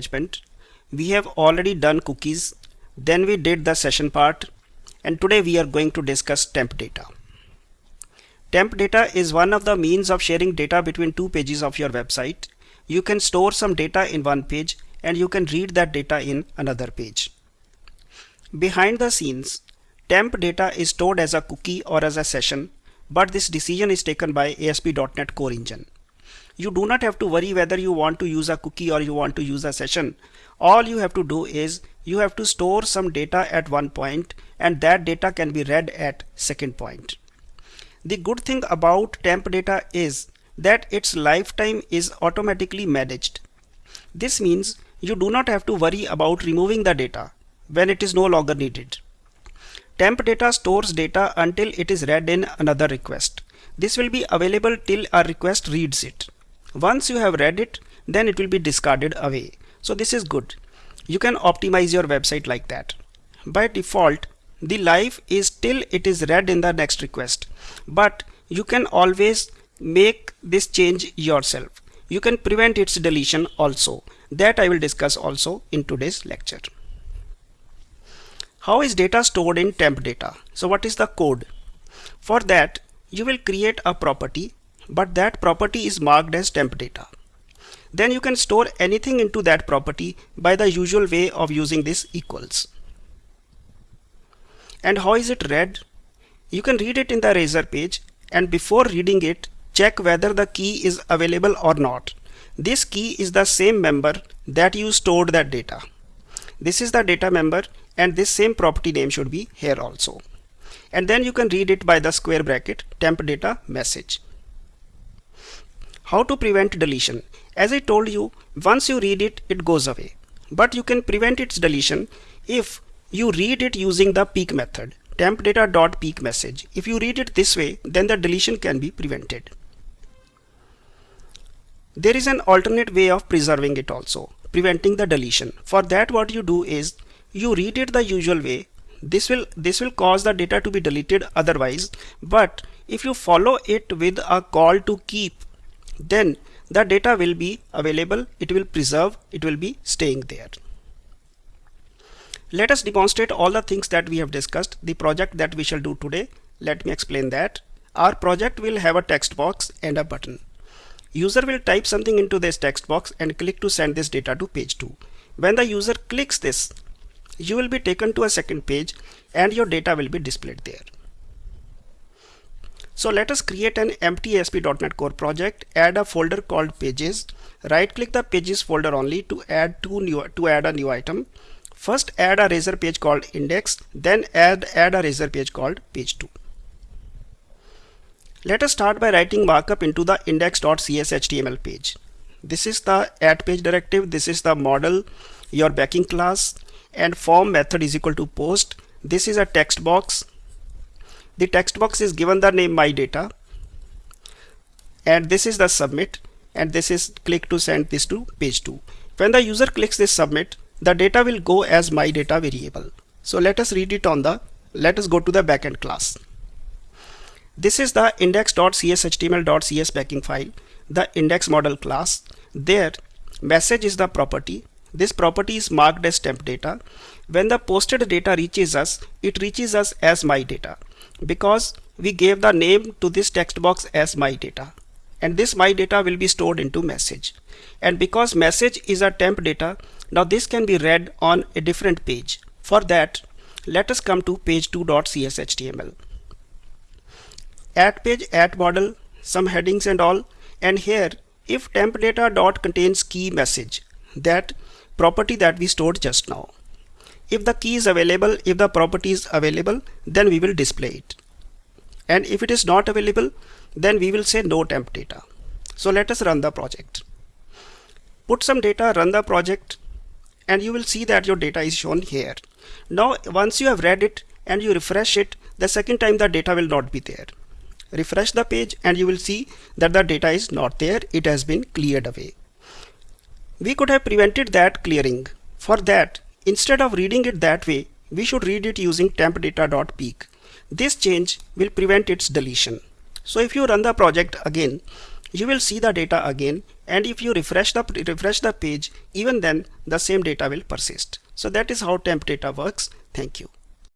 management. We have already done cookies, then we did the session part, and today we are going to discuss temp data. Temp data is one of the means of sharing data between two pages of your website. You can store some data in one page and you can read that data in another page. Behind the scenes, temp data is stored as a cookie or as a session, but this decision is taken by ASP.NET Core Engine. You do not have to worry whether you want to use a cookie or you want to use a session. All you have to do is you have to store some data at one point and that data can be read at second point. The good thing about temp data is that its lifetime is automatically managed. This means you do not have to worry about removing the data when it is no longer needed. Temp data stores data until it is read in another request. This will be available till a request reads it. Once you have read it, then it will be discarded away. So this is good. You can optimize your website like that. By default, the life is till it is read in the next request. But you can always make this change yourself. You can prevent its deletion also. That I will discuss also in today's lecture. How is data stored in temp data? So what is the code? For that, you will create a property, but that property is marked as temp data. Then you can store anything into that property by the usual way of using this equals. And how is it read? You can read it in the Razor page and before reading it, check whether the key is available or not. This key is the same member that you stored that data. This is the data member and this same property name should be here also. And then you can read it by the square bracket temp data message. How to prevent deletion? As I told you, once you read it, it goes away. But you can prevent its deletion if you read it using the peek method temp message. If you read it this way, then the deletion can be prevented. There is an alternate way of preserving it also, preventing the deletion. For that what you do is you read it the usual way this will this will cause the data to be deleted otherwise but if you follow it with a call to keep then the data will be available it will preserve it will be staying there. Let us demonstrate all the things that we have discussed the project that we shall do today. Let me explain that. Our project will have a text box and a button. User will type something into this text box and click to send this data to page 2 when the user clicks this you will be taken to a second page and your data will be displayed there. So let us create an empty ASP.NET Core project, add a folder called pages, right click the pages folder only to add two new to add a new item. First add a razor page called index, then add add a razor page called page 2. Let us start by writing markup into the index.cshtml page. This is the add page directive, this is the model, your backing class, and form method is equal to post this is a text box the text box is given the name my data. And this is the submit. And this is click to send this to page 2 when the user clicks this submit the data will go as my data variable. So let us read it on the let us go to the backend class. This is the index.cshtml.cs backing file the index model class. There message is the property. This property is marked as temp data. When the posted data reaches us, it reaches us as my data because we gave the name to this text box as my data. And this my data will be stored into message. And because message is a temp data now this can be read on a different page. For that let us come to page 2.cshtml add page add model some headings and all. And here if temp data dot contains key message that property that we stored just now. If the key is available, if the property is available, then we will display it. And if it is not available, then we will say no temp data. So let us run the project. Put some data, run the project, and you will see that your data is shown here. Now, once you have read it and you refresh it, the second time the data will not be there. Refresh the page and you will see that the data is not there. It has been cleared away. We could have prevented that clearing. For that, instead of reading it that way, we should read it using tempdata.peek. This change will prevent its deletion. So if you run the project again, you will see the data again and if you refresh the refresh the page even then the same data will persist so that is how temp data works thank you